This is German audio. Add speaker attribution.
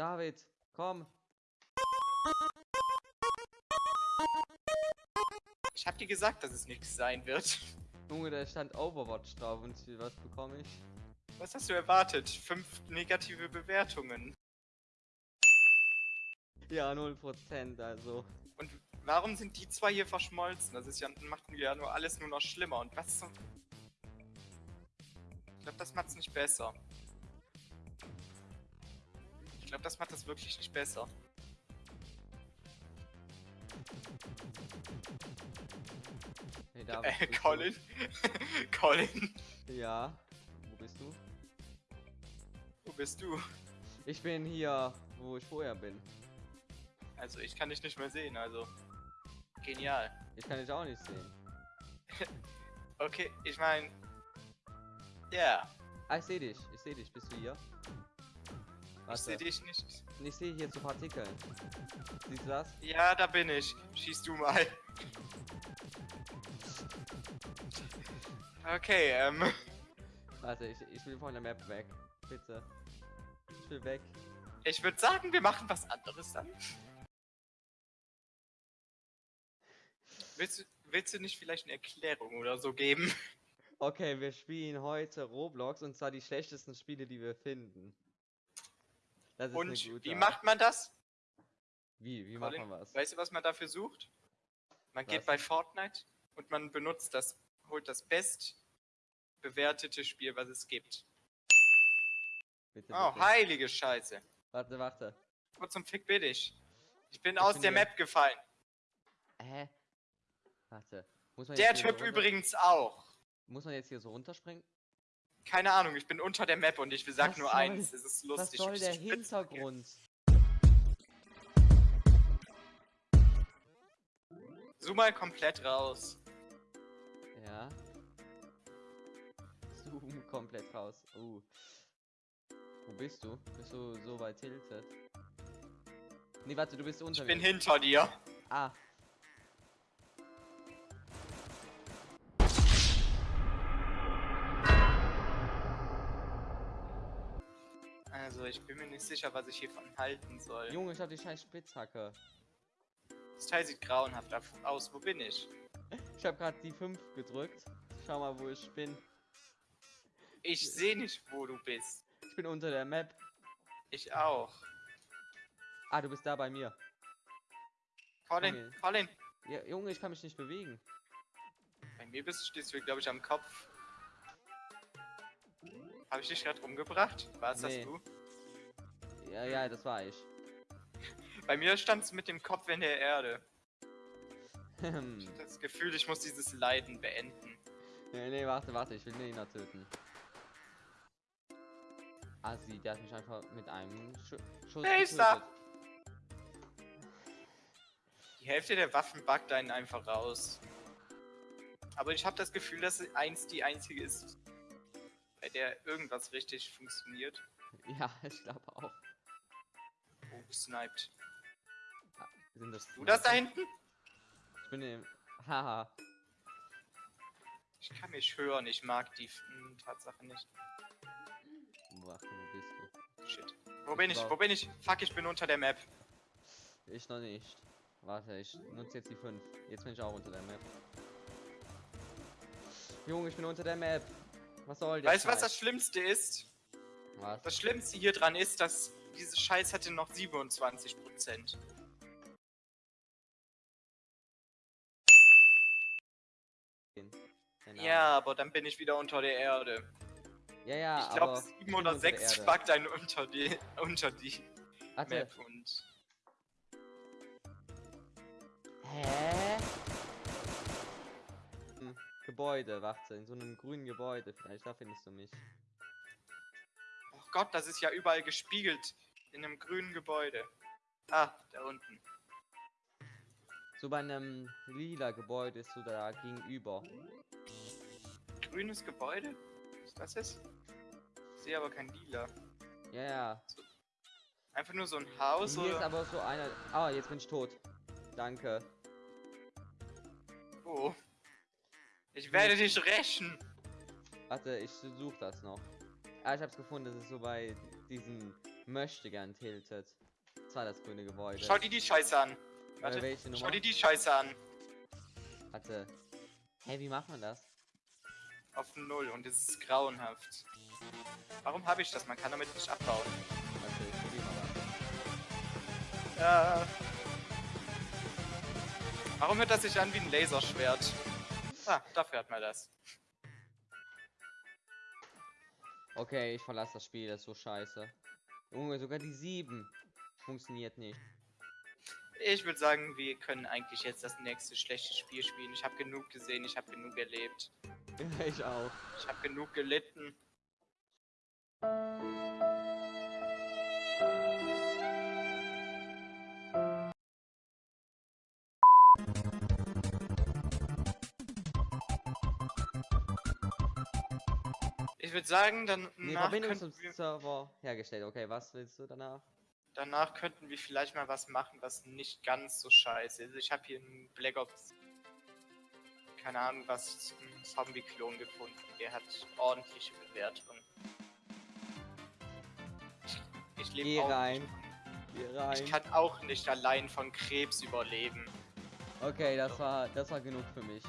Speaker 1: David, komm.
Speaker 2: Ich hab dir gesagt, dass es nichts sein wird.
Speaker 1: Junge, da stand Overwatch drauf und was bekomme ich?
Speaker 2: Was hast du erwartet? Fünf negative Bewertungen.
Speaker 1: Ja, 0%, also.
Speaker 2: Und warum sind die zwei hier verschmolzen? Das ist ja, macht ja nur alles nur noch schlimmer. Und was zum... Ich glaube, das macht's nicht besser. Ich glaube, das macht das wirklich nicht besser.
Speaker 1: Hey, David,
Speaker 2: Äh, Colin? Colin?
Speaker 1: Ja. Wo bist du?
Speaker 2: Wo bist du?
Speaker 1: Ich bin hier, wo ich vorher bin.
Speaker 2: Also, ich kann dich nicht mehr sehen, also... Genial.
Speaker 1: Ich kann dich auch nicht sehen.
Speaker 2: Okay, ich meine... Ja,
Speaker 1: Ah, ich sehe dich. Ich sehe dich. Bist du hier?
Speaker 2: Ich sehe dich nicht.
Speaker 1: Ich sehe hier so Partikeln. Siehst du das?
Speaker 2: Ja, da bin ich. Schieß du mal. Okay, ähm...
Speaker 1: Warte, ich, ich will von der Map weg. Bitte. Ich will weg.
Speaker 2: Ich würde sagen, wir machen was anderes dann. Willst du, willst du nicht vielleicht eine Erklärung oder so geben?
Speaker 1: Okay, wir spielen heute Roblox und zwar die schlechtesten Spiele, die wir finden. Das ist
Speaker 2: Und
Speaker 1: eine gute
Speaker 2: wie
Speaker 1: Art.
Speaker 2: macht man das?
Speaker 1: Wie, wie
Speaker 2: Colin,
Speaker 1: macht man was?
Speaker 2: Weißt du, was man dafür sucht? Man
Speaker 1: Was?
Speaker 2: geht bei Fortnite und man benutzt das, holt das best bewertete Spiel, was es gibt.
Speaker 1: Bitte,
Speaker 2: Oh,
Speaker 1: bitte.
Speaker 2: heilige Scheiße.
Speaker 1: Warte, warte.
Speaker 2: Wo zum Fick bin ich? Ich bin
Speaker 1: Ich
Speaker 2: aus
Speaker 1: bin
Speaker 2: der
Speaker 1: hier.
Speaker 2: Map gefallen.
Speaker 1: Hä? Warte. Muss man
Speaker 2: Der Typ
Speaker 1: runter-
Speaker 2: übrigens auch.
Speaker 1: Muss man jetzt hier so runterspringen?
Speaker 2: Keine Ahnung, ich bin unter der Map und ich sag
Speaker 1: Was
Speaker 2: nur
Speaker 1: soll-
Speaker 2: eins. Es ist
Speaker 1: Was
Speaker 2: lustig.
Speaker 1: soll
Speaker 2: wie
Speaker 1: der Hintergrund?
Speaker 2: Zoom mal komplett raus.
Speaker 1: Ja. Zoom komplett raus. Uh. Wo bist du? Bist du so weit tilted? Nee, warte, du bist unter
Speaker 2: Ich bin hinter dir.
Speaker 1: Ah.
Speaker 2: Ich bin mir nicht sicher, was ich hiervon halten soll.
Speaker 1: Junge, ich hab die scheiß Spitzhacke.
Speaker 2: Das Teil sieht grauenhaft af- aus. Wo bin ich?
Speaker 1: Ich hab grad die 5 gedrückt. Schau mal, wo ich bin.
Speaker 2: Ich sehe nicht, wo du bist.
Speaker 1: Ich bin unter der Map.
Speaker 2: Ich auch.
Speaker 1: Ah, du bist da bei mir.
Speaker 2: Colin,
Speaker 1: Okay.
Speaker 2: Colin.
Speaker 1: Ja, Junge, ich kann mich nicht bewegen.
Speaker 2: Bei mir bist, stehst du, glaube ich, am Kopf. Habe ich dich gerade umgebracht? War es
Speaker 1: Nee.
Speaker 2: das du?
Speaker 1: Ja, ja, das war ich.
Speaker 2: Bei mir standst du mit dem Kopf in der Erde.
Speaker 1: Hm.
Speaker 2: Ich hab das Gefühl, ich muss dieses Leiden beenden.
Speaker 1: nee, nee, warte, warte, ich will Nena töten. Assi, der hat mich einfach mit einem Schu Schuss
Speaker 2: da?
Speaker 1: getötet.
Speaker 2: Die Hälfte der Waffen backt einen einfach raus. Aber ich habe das Gefühl, dass eins die einzige ist, bei der irgendwas richtig funktioniert.
Speaker 1: Ja, ich glaube auch.
Speaker 2: Gesniped.
Speaker 1: Sind das
Speaker 2: Du das da hinten?
Speaker 1: Ich bin im. Haha.
Speaker 2: Ich kann mich hören, ich mag die hm, Tatsache nicht.
Speaker 1: Warte, wo bist du?
Speaker 2: Shit. Wo bin ich? Wo bin ich? Fuck, ich bin unter der Map.
Speaker 1: Ich noch nicht. Warte, ich nutze jetzt die 5. Jetzt bin ich auch unter der Map. Junge, ich bin unter der Map. Was soll der
Speaker 2: Weißt du, was das? Schlimmste ist?
Speaker 1: Was?
Speaker 2: Das Schlimmste hier dran ist, dass diese Scheiß hatte noch 27%.
Speaker 1: Keine
Speaker 2: Ja, aber dann bin ich wieder unter der Erde.
Speaker 1: Ja, ja,
Speaker 2: Ich glaube,
Speaker 1: aber
Speaker 2: 7
Speaker 1: bin
Speaker 2: oder
Speaker 1: unter der
Speaker 2: 6
Speaker 1: Erde.
Speaker 2: packt einen unter die, unter die
Speaker 1: Warte.
Speaker 2: Map und.
Speaker 1: Hä? Hm, Gebäude, warte, in so einem grünen Gebäude. Vielleicht da findest du mich.
Speaker 2: Gott, das ist ja überall gespiegelt. In einem grünen Gebäude. Ah, da unten.
Speaker 1: So bei einem lila Gebäude ist so da gegenüber.
Speaker 2: Grünes Gebäude? Was das ist? Ich sehe aber kein Lila.
Speaker 1: Ja, ja.
Speaker 2: Einfach nur so ein Haus
Speaker 1: Hier ist
Speaker 2: oder.
Speaker 1: aber so einer. Ah, jetzt bin ich tot. Danke.
Speaker 2: Oh. Ich werde dich rächen.
Speaker 1: Warte, ich suche das noch. Ah, ich hab's gefunden. Das ist so bei diesem möchte gern tiltet. Das war das grüne Gebäude.
Speaker 2: Schau dir die Scheiße an.
Speaker 1: Äh,
Speaker 2: Warte,
Speaker 1: welche
Speaker 2: schau
Speaker 1: Nummer?
Speaker 2: dir die Scheiße an.
Speaker 1: Warte. Hey, wie macht man das?
Speaker 2: Auf Null und es ist grauenhaft. Warum habe ich das? Man kann damit nicht abbauen.
Speaker 1: Warte, ich probier mal was.
Speaker 2: Ja. Warum hört das sich an wie ein Laserschwert? Ah, dafür hat man das.
Speaker 1: Okay, ich verlasse das Spiel, das ist so scheiße. Junge, sogar die 7 funktioniert nicht.
Speaker 2: Ich würde sagen, wir können eigentlich jetzt das nächste schlechte Spiel spielen. Ich habe genug gesehen, ich habe genug erlebt.
Speaker 1: ich auch.
Speaker 2: Ich habe genug gelitten. Ich würde sagen, dann
Speaker 1: Nee,
Speaker 2: nach
Speaker 1: Verbindung zum
Speaker 2: wir,
Speaker 1: Server hergestellt. Okay, was willst du danach?
Speaker 2: danach könnten wir vielleicht mal was machen, was nicht ganz so scheiße ist. Ich habe hier einen Black Ops, keine Ahnung was, Zombie-Klon gefunden. Der hat ordentliche Bewertungen. Ich,
Speaker 1: Geh
Speaker 2: lebe auch
Speaker 1: rein.
Speaker 2: nicht von-
Speaker 1: rein.
Speaker 2: Ich kann auch nicht allein von Krebs überleben.
Speaker 1: Okay, das war das war genug für mich.